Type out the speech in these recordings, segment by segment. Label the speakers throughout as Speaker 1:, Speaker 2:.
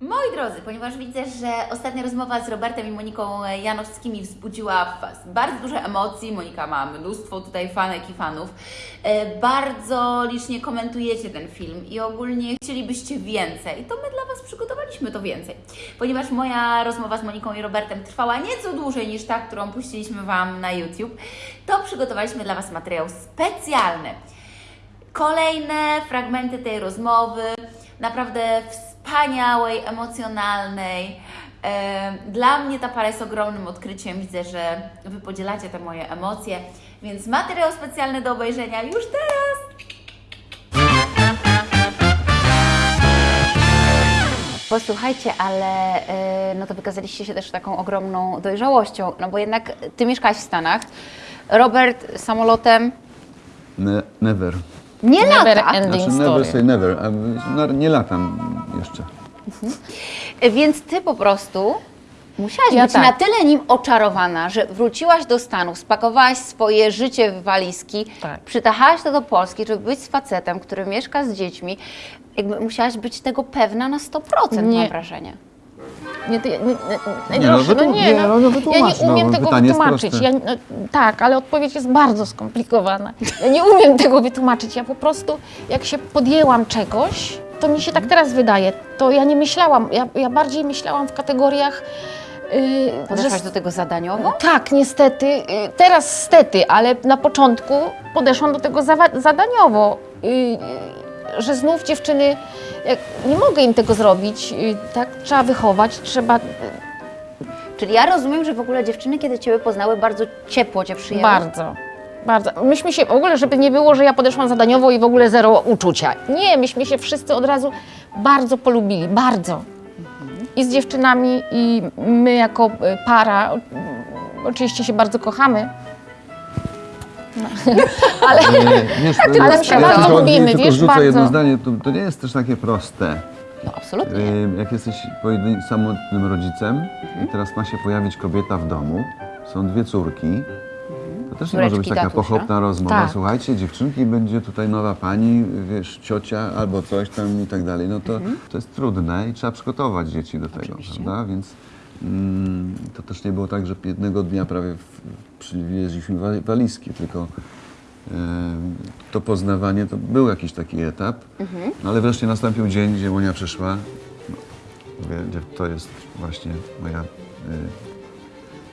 Speaker 1: Moi drodzy, ponieważ widzę, że ostatnia rozmowa z Robertem i Moniką Janowskimi wzbudziła w Was bardzo dużo emocji. Monika ma mnóstwo tutaj fanek i fanów. E, Bardzo licznie komentujecie ten film i ogólnie chcielibyście więcej. To my dla Was przygotowaliśmy to więcej. Ponieważ moja rozmowa z Moniką i Robertem trwała nieco dłużej niż ta, którą puściliśmy Wam na YouTube, to przygotowaliśmy dla Was materiał specjalny kolejne fragmenty tej rozmowy, naprawdę wspaniałej, emocjonalnej. E, Dla mnie ta para jest ogromnym odkryciem. Widzę, że Wy podzielacie te moje emocje, więc materiał specjalny do obejrzenia już teraz. Posłuchajcie, ale e, no to wykazaliście się też taką ogromną dojrzałością, no bo jednak Ty mieszkałaś w Stanach, Robert samolotem
Speaker 2: Ne, never.
Speaker 1: nie
Speaker 3: Never
Speaker 1: lata.
Speaker 3: ending
Speaker 2: Znaczy
Speaker 3: story.
Speaker 2: never say never. No, nie latam jeszcze.
Speaker 1: Więc ty po prostu musiałaś
Speaker 3: Ja
Speaker 1: być
Speaker 3: tak.
Speaker 1: na tyle nim oczarowana, że wróciłaś do Stanów, spakowałaś swoje życie w walizki,
Speaker 3: Tak.
Speaker 1: przytachałaś to do Polski, żeby być z facetem, który mieszka z dziećmi. Jakby musiałaś być tego pewna na 100%,
Speaker 3: Nie.
Speaker 1: mam wrażenie.
Speaker 3: Nie, ty, nie, nie,
Speaker 2: Nie, no,
Speaker 3: no,
Speaker 2: wytłu-
Speaker 3: nie,
Speaker 2: nie,
Speaker 3: no,
Speaker 2: no, no,
Speaker 3: ja nie
Speaker 2: no,
Speaker 3: umiem tego wytłumaczyć. Ja, no, tak, ale odpowiedź jest bardzo skomplikowana. Ja nie umiem tego wytłumaczyć. Ja po prostu, jak się podjęłam czegoś, to mi się tak teraz wydaje. To ja nie myślałam, ja, ja bardziej myślałam w kategoriach. Yy,
Speaker 1: Podeszłaś
Speaker 3: że-
Speaker 1: do tego zadaniowo?
Speaker 3: tak, niestety. y, Teraz stety, ale na początku podeszłam do tego zawa- zadaniowo. y, y, Że znów dziewczyny, jak, nie mogę im tego zrobić, y, tak? Trzeba wychować, trzeba.
Speaker 1: Czyli ja rozumiem, że w ogóle dziewczyny, kiedy Ciebie poznały, bardzo ciepło Cię przyjęły.
Speaker 3: Bardzo. Bardzo. Myśmy się w ogóle, żeby nie było, że ja podeszłam zadaniowo i w ogóle zero uczucia. Nie, myśmy się wszyscy od razu bardzo polubili, bardzo. I z dziewczynami, i my jako y, para, oczywiście się bardzo kochamy. Ale
Speaker 2: E, wiesz,
Speaker 3: Ale my się bardzo lubimy, wiesz,
Speaker 2: rzucę
Speaker 3: bardzo.
Speaker 2: jedno zdanie, to, to nie jest też takie proste.
Speaker 1: No absolutnie.
Speaker 2: E, Jak jesteś samotnym rodzicem i teraz ma się pojawić kobieta w domu, są dwie córki, to też nie może być taka
Speaker 1: tatusia.
Speaker 2: pochopna rozmowa.
Speaker 3: Tak.
Speaker 2: Słuchajcie, dziewczynki, będzie tutaj nowa pani, wiesz, ciocia albo coś tam i tak dalej. No to, to jest trudne i trzeba przygotować dzieci do tego, prawda? Więc mm, to też nie było tak, że jednego dnia prawie przywieźliśmy wa- walizki, tylko Em, to poznawanie to był jakiś taki etap, no ale wreszcie nastąpił dzień, gdzie Monia przyszła. No, mówię, to jest właśnie moja.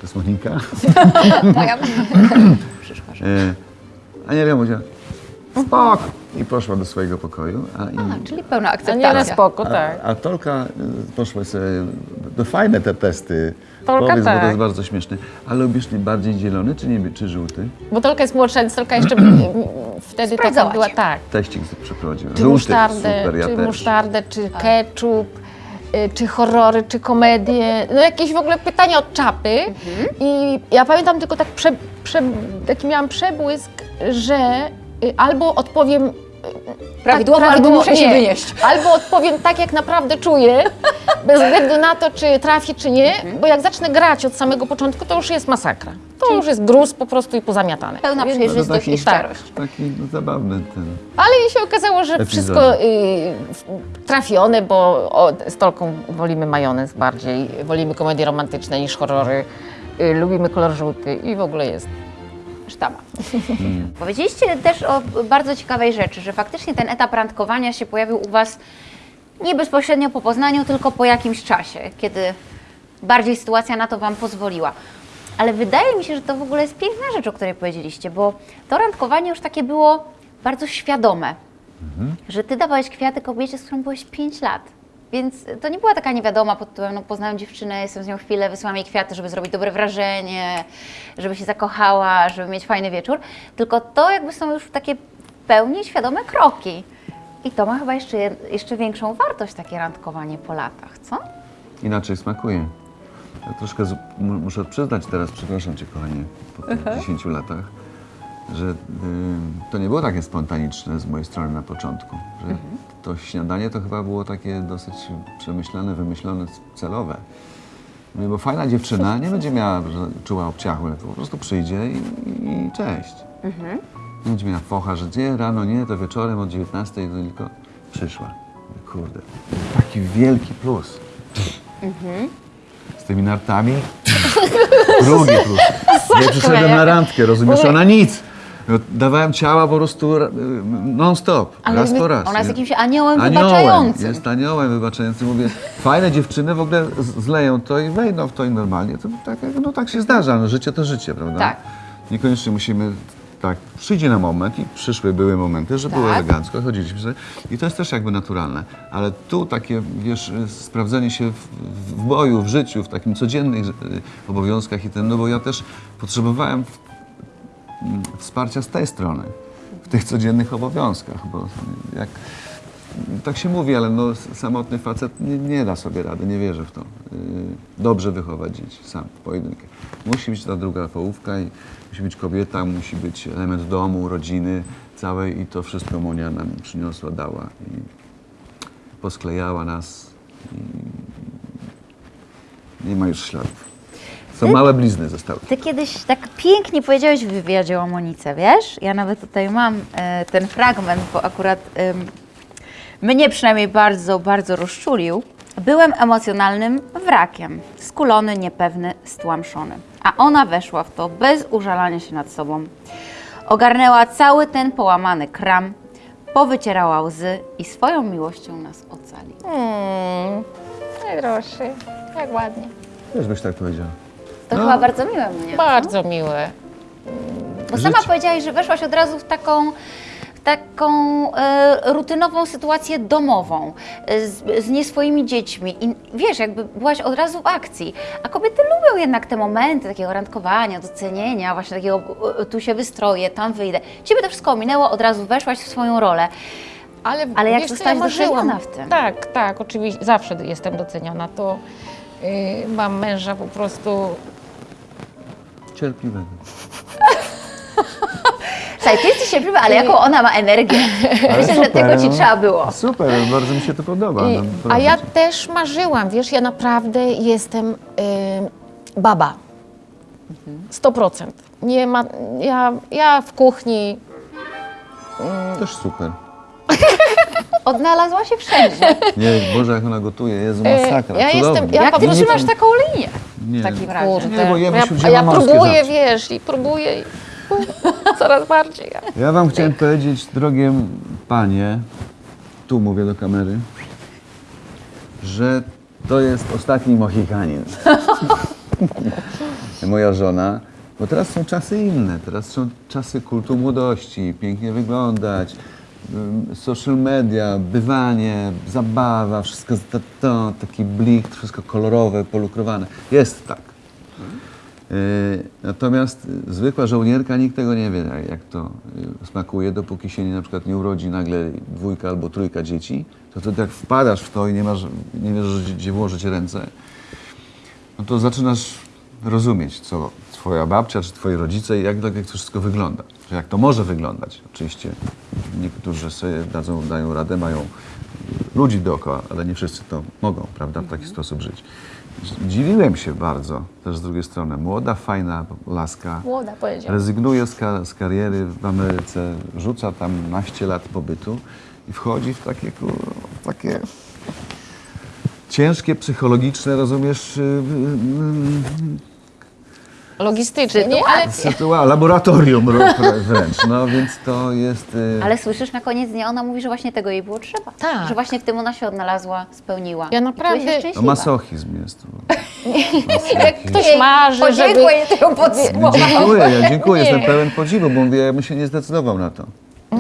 Speaker 2: To jest Monika.
Speaker 1: Moja przyszła, że...
Speaker 2: Y, a nie wiem, mówiła, spok! I poszła do swojego pokoju. A, i,
Speaker 1: A, czyli pełna
Speaker 3: a nie na
Speaker 1: akceptacja.
Speaker 3: spoko, tak.
Speaker 2: a, a Tolka y, poszła sobie, to fajne te testy.
Speaker 3: Tolka
Speaker 2: Powiedz, bo to
Speaker 3: tak.
Speaker 2: jest bardzo śmieszne. Ale lubisz bardziej zielony czy, nie, czy żółty?
Speaker 3: Bo Tolka jest młodsza, więc Tolka jeszcze wtedy taka była, tak.
Speaker 2: Teścik przeprowadził.
Speaker 3: Czy
Speaker 2: żółty,
Speaker 3: musztardę,
Speaker 2: super, ja
Speaker 3: czy
Speaker 2: też.
Speaker 3: musztardę, czy ketchup, y, czy horrory, czy komedie. No jakieś w ogóle pytania od czapy.
Speaker 1: Mhm.
Speaker 3: I ja pamiętam tylko tak prze, prze, taki miałam przebłysk, że y, albo odpowiem y,
Speaker 1: Prawidłowo,
Speaker 3: tak,
Speaker 1: albo muszę się
Speaker 3: nie.
Speaker 1: wynieść.
Speaker 3: Albo odpowiem tak, jak naprawdę czuję, bez względu na to, czy trafię, czy nie,
Speaker 1: Mhm.
Speaker 3: bo jak zacznę grać od samego początku, to już jest masakra. To już jest gruz po prostu i pozamiatane.
Speaker 1: Pełna
Speaker 2: No
Speaker 1: przejrzystość
Speaker 2: taki,
Speaker 1: i szczerość.
Speaker 2: taki zabawny ten.
Speaker 3: Ale mi się okazało, że
Speaker 2: Epizod.
Speaker 3: wszystko y, trafione, bo o, z Tolką wolimy majonez bardziej, wolimy komedie romantyczne niż horrory, y, lubimy kolor żółty i w ogóle jest.
Speaker 1: Powiedzieliście też o bardzo ciekawej rzeczy, że faktycznie ten etap randkowania się pojawił u Was nie bezpośrednio po poznaniu, tylko po jakimś czasie, kiedy bardziej sytuacja na to Wam pozwoliła. Ale wydaje mi się, że to w ogóle jest piękna rzecz, o której powiedzieliście, bo to randkowanie już takie było bardzo świadome, że Ty dawałeś kwiaty kobiecie, z którą byłeś 5 lat. Więc to nie była taka niewiadoma pod tytułem, no poznałem dziewczynę, jestem z nią chwilę, wysyłam jej kwiaty, żeby zrobić dobre wrażenie, żeby się zakochała, żeby mieć fajny wieczór. Tylko to jakby są już takie w pełni świadome kroki. I to ma chyba jeszcze, jeszcze większą wartość, takie randkowanie po latach, co?
Speaker 2: Inaczej smakuje. Ja troszkę z, muszę przyznać teraz, przepraszam Cię kochanie, po tych 10 latach, że y, to nie było takie spontaniczne z mojej strony na początku. Że to śniadanie to chyba było takie dosyć przemyślane, wymyślone, celowe. Mówię, bo fajna dziewczyna nie będzie miała, że czuła obciachu, po prostu przyjdzie i, i cześć. Nie będzie miała focha, że nie, rano nie, to wieczorem od 19 to tylko przyszła. Kurde, taki wielki plus. Z tymi nartami. Drugie plus. Nie przyszedłem na randkę, rozumiesz? Ona nic. No, Dawałem ciała po prostu ra- non-stop, raz
Speaker 3: my-
Speaker 2: po raz.
Speaker 1: Ona jest jakimś aniołem,
Speaker 2: Aniołem,
Speaker 1: wybaczającym.
Speaker 2: jest aniołem wybaczającym. Mówię, fajne dziewczyny w ogóle zleją to i wejdą w to i normalnie. To tak, no tak się zdarza, no życie to życie, prawda?
Speaker 1: Tak.
Speaker 2: Niekoniecznie musimy, tak, przyjdzie na moment i przyszły były momenty, że było
Speaker 1: Tak.
Speaker 2: elegancko, chodziliśmy sobie i to jest też jakby naturalne. Ale tu takie, wiesz, sprawdzenie się w, w boju, w życiu, w takim codziennych y, obowiązkach i ten, no bo ja też potrzebowałem wsparcia z tej strony, w tych codziennych obowiązkach, bo jak tak się mówi, ale no, samotny facet nie, nie da sobie rady, nie wierzę w to. Yy, Dobrze wychować dzieci sam, pojedynkę. Musi być ta druga połówka i musi być kobieta, musi być element domu, rodziny całej i to wszystko Monia nam przyniosła, dała i posklejała nas i nie ma już śladów. Są małe blizny zostały.
Speaker 4: Ty kiedyś tak pięknie powiedziałeś w wywiadzie o Monice, wiesz? Ja nawet tutaj mam e, ten fragment, bo akurat em, mnie przynajmniej bardzo, bardzo rozczulił. Byłem emocjonalnym wrakiem, skulony, niepewny, stłamszony. A ona weszła w to bez użalania się nad sobą. Ogarnęła cały ten połamany kram, powycierała łzy i swoją miłością nas ocali.
Speaker 3: Hmm, najdroższy, jak ładnie.
Speaker 2: Też byś tak powiedział.
Speaker 1: To
Speaker 2: No.
Speaker 1: chyba bardzo miłe mnie.
Speaker 3: Bardzo miłe.
Speaker 1: Bo sama
Speaker 2: Życie.
Speaker 1: powiedziałaś, że weszłaś od razu w taką, w taką e, rutynową sytuację domową, e, z, z nie swoimi dziećmi. I wiesz, jakby byłaś od razu w akcji. A kobiety lubią jednak te momenty takiego randkowania, docenienia, właśnie takiego e, tu się wystroję, tam wyjdę. Ciebie to wszystko ominęło, od razu weszłaś w swoją rolę.
Speaker 3: Ale,
Speaker 1: Ale jak
Speaker 3: wiesz,
Speaker 1: zostałaś
Speaker 3: ja
Speaker 1: doceniona w tym?
Speaker 3: Tak, tak, oczywiście, zawsze jestem doceniona. To yy, mam męża po prostu
Speaker 2: Cierpliwego.
Speaker 1: Słuchaj, ty jesteś cierpliwa, ale jaką ona ma energię. Myślę, że tego ci
Speaker 2: no.
Speaker 1: trzeba było.
Speaker 2: Super, bardzo mi się to podoba.
Speaker 3: I,
Speaker 2: no,
Speaker 3: a ja
Speaker 2: cię.
Speaker 3: też marzyłam, wiesz, ja naprawdę jestem y, baba. 100%. Nie ma, ja, ja w kuchni,
Speaker 2: Też super.
Speaker 1: Odnalazła się wszędzie.
Speaker 2: Nie, Boże, jak ona gotuje, Jezu, masakra,
Speaker 3: ja
Speaker 2: cudownie.
Speaker 3: jestem- ja
Speaker 1: Jak ty trzymasz taką linię
Speaker 2: Nie.
Speaker 1: w takim razie?
Speaker 3: kurde,
Speaker 2: Nie, bo jemy
Speaker 3: ja, a ja próbuję,
Speaker 2: zawsze.
Speaker 3: wiesz, i próbuję i coraz bardziej.
Speaker 2: Ja wam chciałem powiedzieć, drogie panie, tu mówię do kamery, że to jest ostatni Mohikanin. Moja żona, bo teraz są czasy inne, teraz są czasy kultu młodości, pięknie wyglądać, social media, bywanie, zabawa, wszystko to, to, taki blik, wszystko kolorowe, polukrowane. Jest tak. Yy, Natomiast y, zwykła żołnierka, nikt tego nie wie, jak- to y, smakuje, dopóki się nie, na przykład nie urodzi nagle dwójka albo trójka dzieci, to wtedy jak wpadasz w to i nie, masz, nie wiesz, gdzie- włożyć ręce, no to zaczynasz rozumieć, co twoja babcia czy twoi rodzice i jak, jak to wszystko wygląda. Jak to może wyglądać. Oczywiście niektórzy sobie dadzą, dają radę, mają ludzi dookoła, ale nie wszyscy to mogą, prawda, w taki sposób żyć. Dziwiłem się bardzo też z drugiej strony. Młoda, fajna laska.
Speaker 3: Młoda powiedziała.
Speaker 2: Rezygnuje z, ka- z kariery w Ameryce, rzuca tam naście lat pobytu i wchodzi w takie, kur- takie ciężkie, psychologiczne, rozumiesz,
Speaker 3: Logistycznie, nie? Ale
Speaker 2: sytua- laboratorium wręcz. No więc to jest... y,
Speaker 1: Ale słyszysz, na koniec dnia ona mówi, że właśnie tego jej było trzeba.
Speaker 3: Tak.
Speaker 1: Że właśnie w tym ona się odnalazła, spełniła.
Speaker 3: Ja naprawdę-
Speaker 2: no,
Speaker 1: szczęśliwa.
Speaker 2: masochizm jest.
Speaker 3: jak ktoś marzy, żeby...
Speaker 1: Podziękuję tego podsumowania.
Speaker 2: Dziękuję, ja dziękuję,
Speaker 3: Nie.
Speaker 2: jestem pełen podziwu, bo mówię, ja bym się nie zdecydował na to.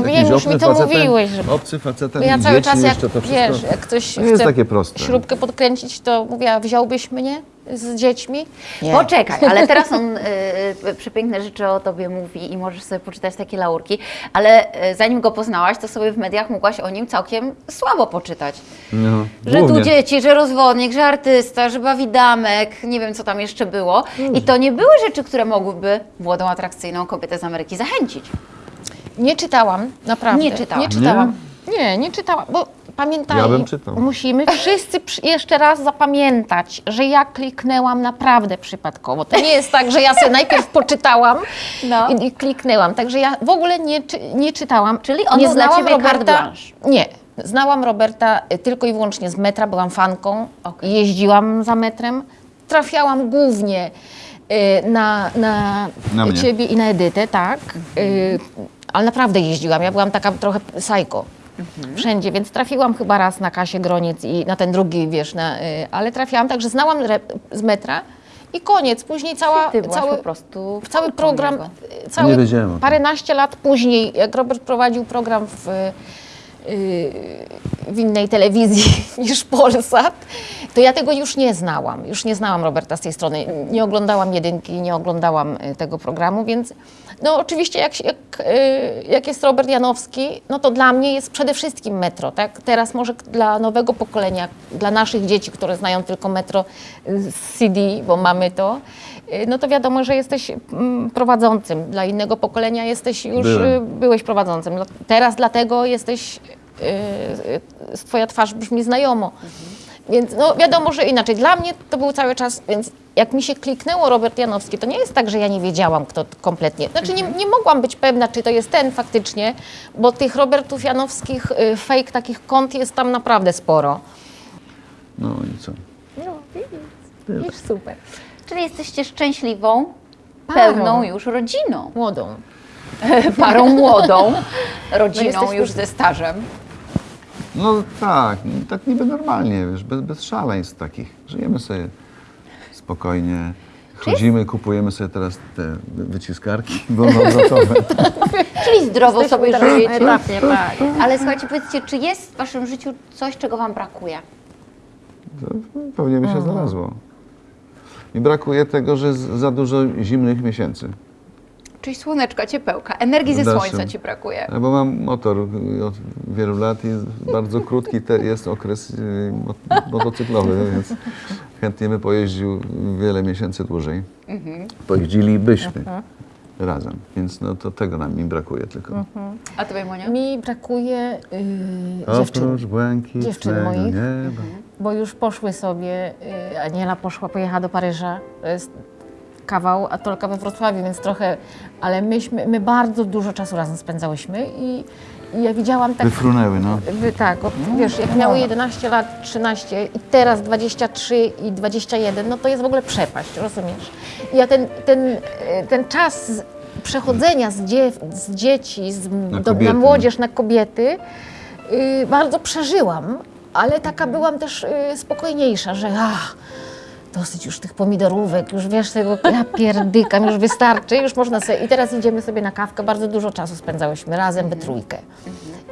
Speaker 3: Wiem, już mi to
Speaker 2: facetem-
Speaker 3: mówiłeś, że-
Speaker 2: Obcy facetem
Speaker 3: ja
Speaker 2: i
Speaker 3: cały czas, jak,
Speaker 2: jeszcze to wszystko.
Speaker 3: wiesz, jak ktoś
Speaker 2: To nie jest
Speaker 3: chce
Speaker 2: takie proste.
Speaker 3: śrubkę podkręcić, to mówię, a wziąłbyś mnie z dziećmi? Nie.
Speaker 1: Poczekaj, ale teraz on y, y, przepiękne rzeczy o tobie mówi i możesz sobie poczytać takie laurki, ale y, zanim go poznałaś, to sobie w mediach mogłaś o nim całkiem słabo poczytać.
Speaker 2: No,
Speaker 1: Że tu dzieci, że rozwodnik, że artysta, że bawi damek, nie wiem co tam jeszcze było. I to nie były rzeczy, które mogłyby młodą, atrakcyjną kobietę z Ameryki zachęcić.
Speaker 3: Nie czytałam, naprawdę.
Speaker 1: Nie czytałam.
Speaker 3: Nie czytałam. Nie, nie czytałam, bo pamiętaj,
Speaker 2: Ja bym czytał.
Speaker 3: musimy wszyscy jeszcze raz zapamiętać, że ja kliknęłam naprawdę przypadkowo. To nie jest tak, że ja sobie najpierw poczytałam
Speaker 1: No.
Speaker 3: i, i kliknęłam. Także ja w ogóle nie, nie czytałam.
Speaker 1: Czyli on
Speaker 3: nie znałam
Speaker 1: ciebie
Speaker 3: Roberta. Nie, Znałam Roberta y, tylko i wyłącznie z metra, byłam fanką, jeździłam za metrem. Trafiałam głównie y, na, na,
Speaker 2: Na
Speaker 3: ciebie i na Edytę, tak. Y, ale naprawdę jeździłam, ja byłam taka trochę psycho. Wszędzie, więc trafiłam chyba raz na Kasię Groniec i na ten drugi, wiesz, na, y, ale trafiłam, także znałam z metra i koniec. Później cała, cały,
Speaker 1: po prostu.
Speaker 3: cały program, y, cały, paręnaście lat później, jak Robert prowadził program w, y, w innej telewizji niż Polsat, to ja tego już nie znałam. Już nie znałam Roberta z tej strony. Nie oglądałam jedynki, nie oglądałam y, tego programu, więc no oczywiście jak, jak, y, jak jest Robert Janowski, no to dla mnie jest przede wszystkim metro. Tak? Teraz może dla nowego pokolenia, dla naszych dzieci, które znają tylko metro y, z CD, bo mamy to, no to wiadomo, że jesteś mm, prowadzącym. Dla innego pokolenia jesteś już,
Speaker 2: Byłem.
Speaker 3: byłeś prowadzącym. Teraz dlatego jesteś, twoja twarz brzmi znajomo. Więc no wiadomo, że inaczej. Dla mnie to był cały czas, więc jak mi się kliknęło Robert Janowski, to nie jest tak, że ja nie wiedziałam, kto to kompletnie. Znaczy nie, nie mogłam być pewna, czy to jest ten faktycznie, bo tych Robertów Janowskich y, fake takich kont jest tam naprawdę sporo.
Speaker 2: No i co?
Speaker 3: No, widzisz, super.
Speaker 1: Czyli jesteście szczęśliwą,
Speaker 3: Parą.
Speaker 1: pełną już rodziną.
Speaker 3: Młodą.
Speaker 1: Parą młodą, rodziną
Speaker 3: jesteśmy-
Speaker 1: już ze stażem.
Speaker 2: No tak, tak niby normalnie, wiesz, bez, bez szaleństw takich. Żyjemy sobie spokojnie, chodzimy, kupujemy sobie teraz te wyciskarki wolnoobrotowe.
Speaker 1: Czyli zdrowo sobie żyjecie.
Speaker 3: etapie, tak.
Speaker 1: Ale słuchajcie, powiedzcie, czy jest w waszym życiu coś, czego wam brakuje?
Speaker 2: To pewnie by się znalazło. Mi brakuje tego, że jest za dużo zimnych miesięcy.
Speaker 1: Czyli słoneczka, ciepełka, energii ze słońca ci brakuje.
Speaker 2: Bo mam motor od wielu lat i bardzo krótki te jest okres mo- motocyklowy, więc chętnie by pojeździł wiele miesięcy dłużej. Pojeździlibyśmy razem, więc no to tego nam mi brakuje tylko.
Speaker 1: A tobie, Monia?
Speaker 3: Mi brakuje yy, dziewczyn. Dziewczyn moich.
Speaker 2: nieba.
Speaker 3: bo już poszły sobie, y, Aniela poszła, pojechała do Paryża, to jest kawał, a Tolka we Wrocławiu, więc trochę, ale myśmy, my bardzo dużo czasu razem spędzałyśmy i, i ja widziałam tak,
Speaker 2: Wyfrunęły, no.
Speaker 3: wy, tak, od, wiesz, jak miały 11 lat, 13 i teraz 23 i 21, no to jest w ogóle przepaść, rozumiesz? I ja ten, ten, y, ten czas przechodzenia z, dzie, z dzieci z, do, na
Speaker 2: kobiety.
Speaker 3: młodzież, na kobiety, y, bardzo przeżyłam, ale taka byłam też y, spokojniejsza, że ach, dosyć już tych pomidorówek, już wiesz, tego ja pierdykam, już wystarczy, już można sobie. I teraz idziemy sobie na kawkę, bardzo dużo czasu spędzałyśmy razem, we trójkę.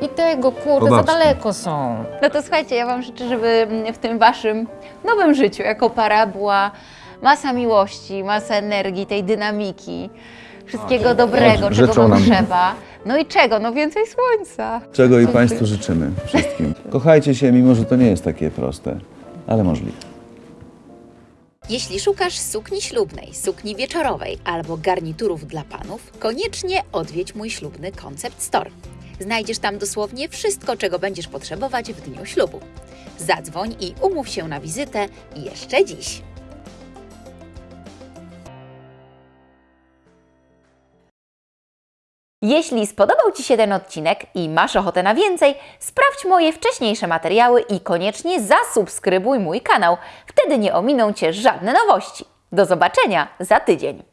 Speaker 3: I tego, kurde, za daleko są.
Speaker 1: No to słuchajcie, ja Wam życzę, żeby w tym Waszym nowym życiu jako para była masa miłości, masa energii, tej dynamiki, wszystkiego dobrego, czego Wam
Speaker 2: nam.
Speaker 1: trzeba. No i czego? No więcej słońca.
Speaker 2: Czego i Państwu życzymy wszystkim. Kochajcie się, mimo że to nie jest takie proste, ale możliwe.
Speaker 5: Jeśli szukasz sukni ślubnej, sukni wieczorowej albo garniturów dla panów, koniecznie odwiedź mój ślubny Concept Store. Znajdziesz tam dosłownie wszystko, czego będziesz potrzebować w dniu ślubu. Zadzwoń i umów się na wizytę jeszcze dziś.
Speaker 1: Jeśli spodobał Ci się ten odcinek i masz ochotę na więcej, sprawdź moje wcześniejsze materiały i koniecznie zasubskrybuj mój kanał. Wtedy nie ominą Cię żadne nowości. Do zobaczenia za tydzień.